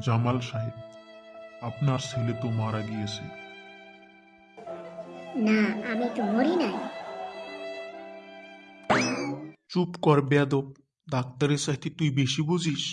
জামাল সাহেব আপনার ছেলে তো মারা গিয়েছে। না আমি তো মরি নাই। চুপ কর বেয়াদব ডাক্তারের সাথে তুই বেশি বুঝিস।